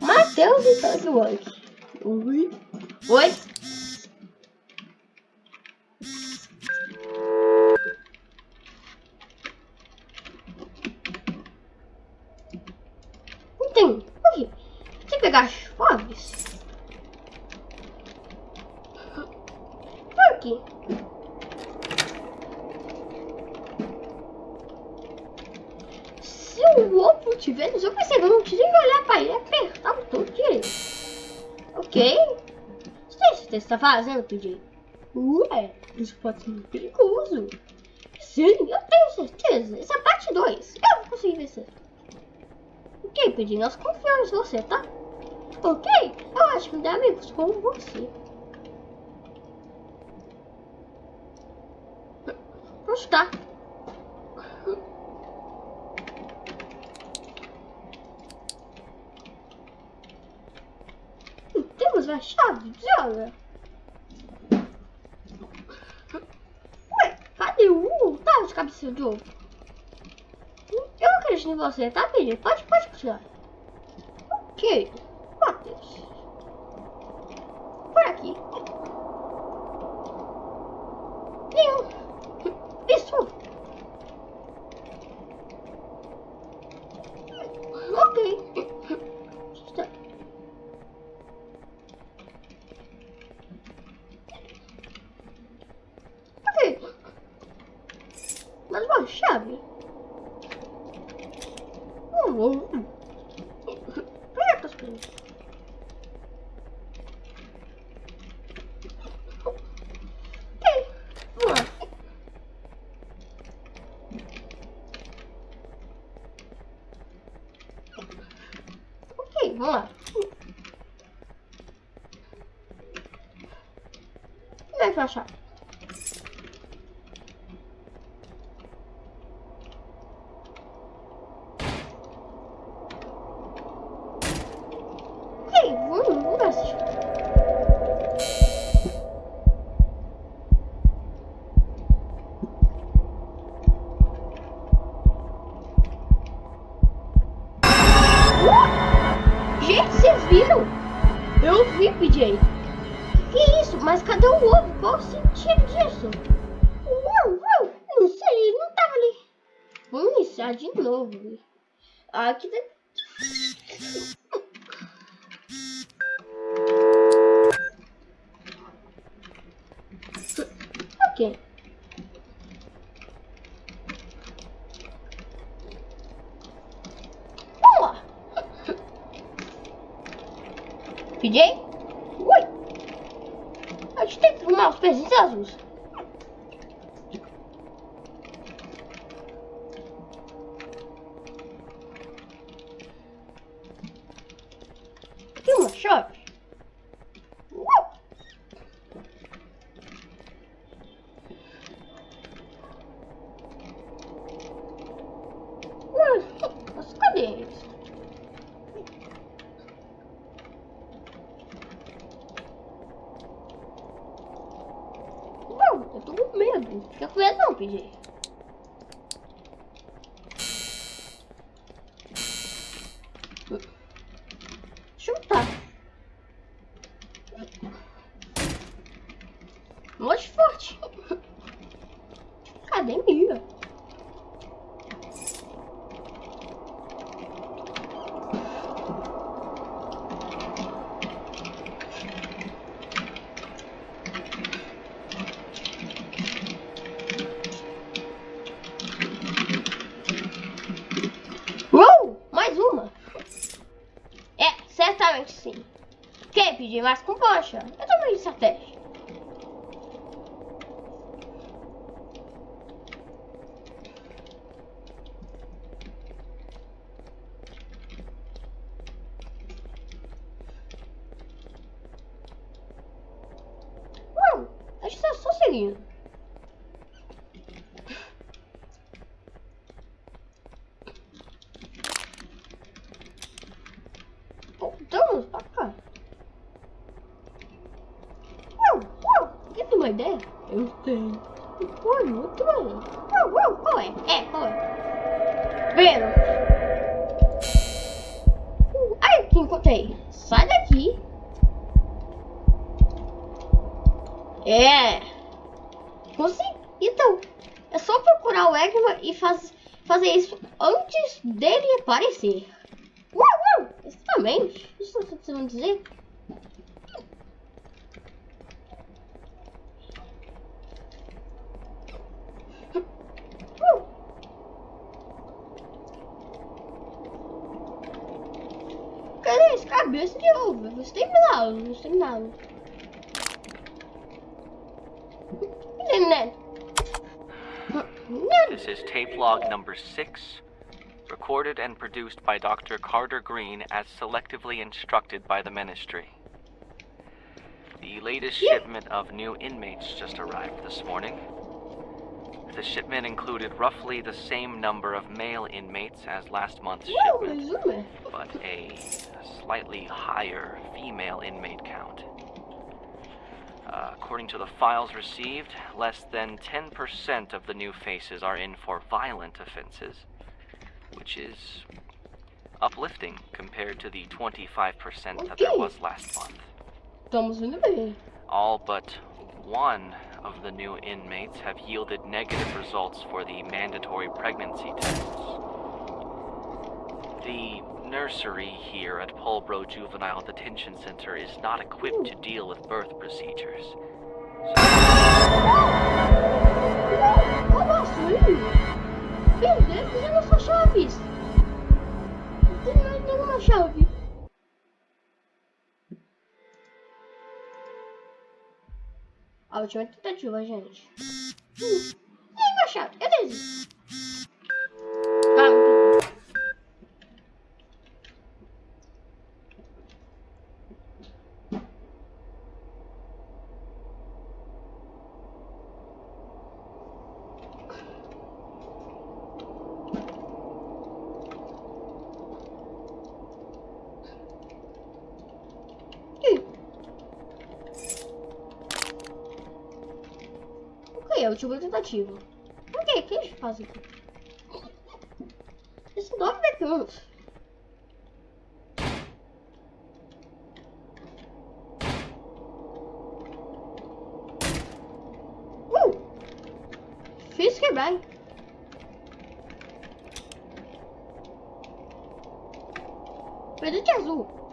Matheus e Tug Oi. Oi. Não tem. Oi. Tem que pegar as chaves. Por aqui. Se o ovo tiver no seu PC, não precisa olhar pra ele, apertar o botão direito. Ok? Certeza que você tá fazendo, PJ? Ué, isso pode ser perigoso. Sim, eu tenho certeza. Essa é a parte 2. Eu vou conseguir vencer. Ok, PJ, nós confiamos em você, tá? Ok? Eu acho que tem amigos como você. Onde tá? Temos a chave, droga. Ué, cadê o U? Tá de cabeça de ovo. Eu acredito em você, tá, filho? Pode, pode continuar. Ok. Sacha. Vamos iniciar de novo. Aqui tem... Ok. Vamos. PJ? Oi! A gente tem que arrumar os pezinhos azuis. Fica com medo não, PJ. Chutar. Muito forte. Academia. Uou! Mais uma! É, certamente sim. Pedir mais com poxa? Eu também estratégia. Não, acho que tá só seguindo. É. Consegui. Então, é só procurar o Eggman e faz, fazer isso antes dele aparecer. Uau, uau. Isso que vocês vão dizer? Cadê esse cabeça de ovo? Vamos terminá-lo, vamos terminá-lo. Né? This is tape log number six, recorded and produced by Dr. Carter Green as selectively instructed by the Ministry. The latest Yeah. shipment of new inmates just arrived this morning. The shipment included roughly the same number of male inmates as last month's Uau, shipment, but a slightly higher female inmate count. Uh, according to the files received, less than 10% of the new faces are in for violent offenses, which is uplifting compared to the 25% that there was last month. Estamos indo bem. All but one of the new inmates have yielded negative results for the mandatory pregnancy tests. The nursery here at Pulbro Juvenile Detention Center is not equipped to deal with birth procedures. Como assim? Perdemos as nossas chaves. Não tem mais nenhuma chave. A última tentativa, gente. Hum, nenhuma chave. Eu desisto. Vamos. Ih. Ok, é a última tentativa. Ok, o que a gente faz aqui? Esses nove mecanos. Uh! Fiz quebrar, hein? Presente azul.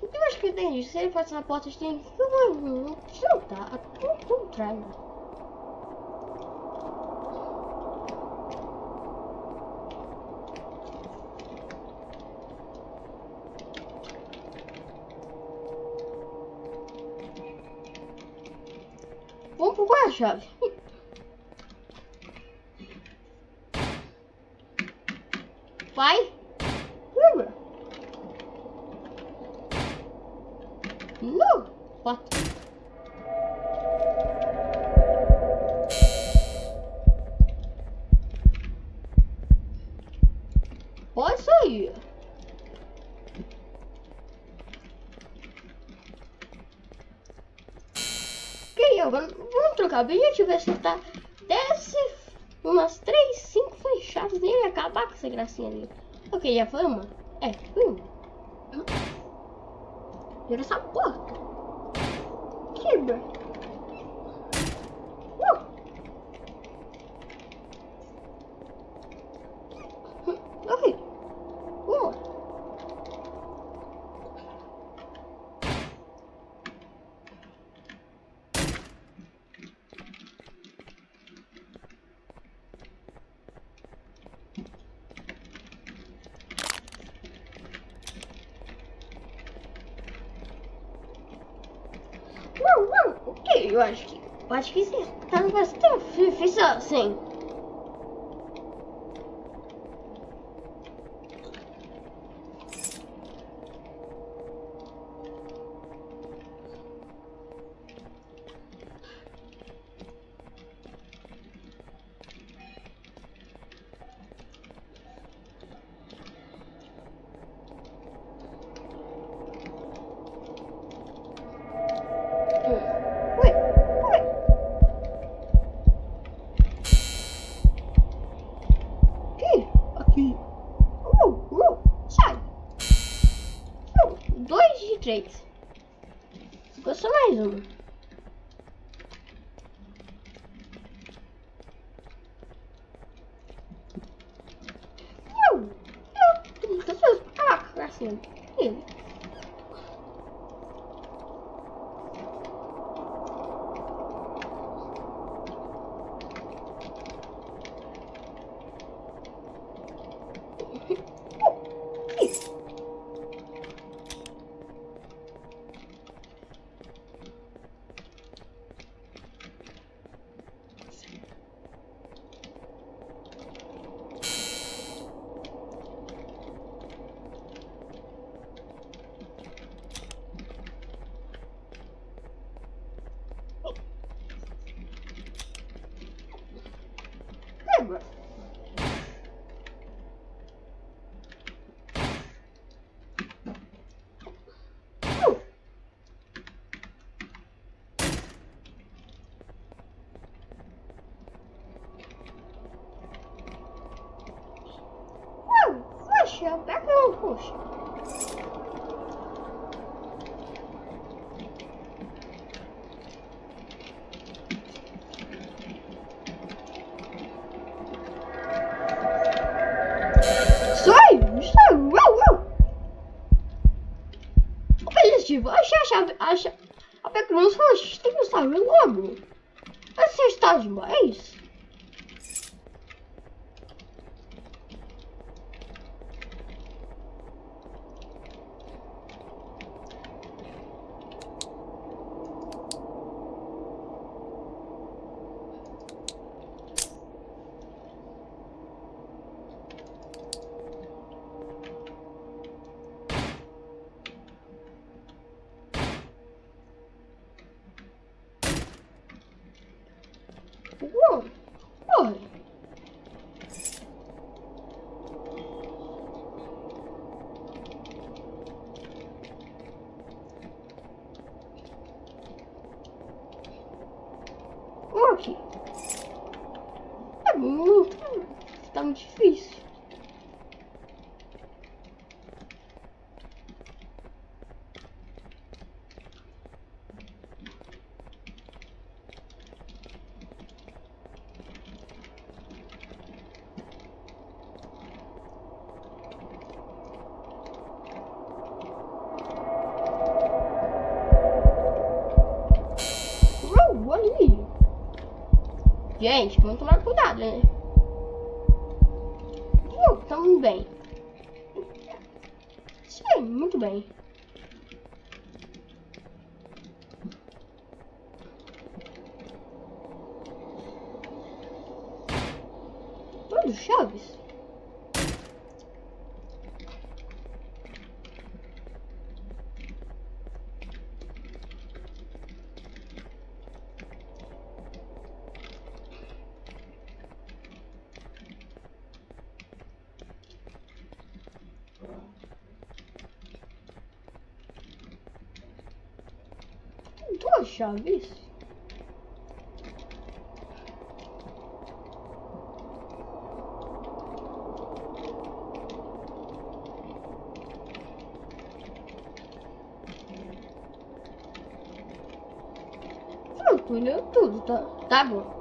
Eu acho que entendi. Se ele passar na porta, a gente tem que chutar. Ao contrário. Vamos procurar a chave. Vai. Lembra? Não. Quatro. Pode sair. Ok, agora vamos trocar o objetivo. É acertar desce umas 3, 5 flechadas nele e acabar com essa gracinha ali. Ok, já foi uma? É, foi uma. Vira essa porta. Quebra. Uh. Hum, Ok. Uma. Não, não. Ok, eu acho que. Eu acho que isso tá bastante difícil assim. Ficou só mais uma. Eu, eu, muito ansioso pra acabar com a cena. Eu. Lembra? Uh. Uh, Poxa, pega um, poxa. Sai, sai, uau, uau. Objetivo, achar a chave, acha... A falou, tem que saber logo. Você está demais? Uau, olha. Ok. É muito. Tá muito difícil. Uau, olha ali. Gente, vamos tomar cuidado, né? Uh, estamos bem. Sim, muito bem. Olha, chaves. Duas chaves? Tranquilo, tudo, tá, tá bom.